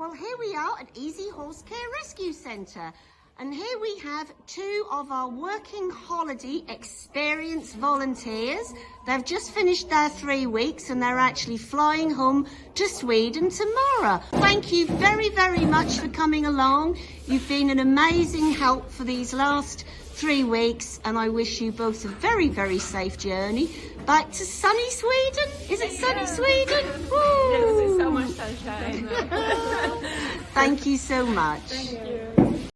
Well, here we are at Easy Horse Care Rescue Centre. And here we have two of our working holiday experienced volunteers. They've just finished their three weeks and they're actually flying home to Sweden tomorrow. Thank you very, very much for coming along. You've been an amazing help for these last three weeks and I wish you both a very, very safe journey back to sunny Sweden. Is it sunny Sweden? Yes, it's so much sunshine. Thank you so much.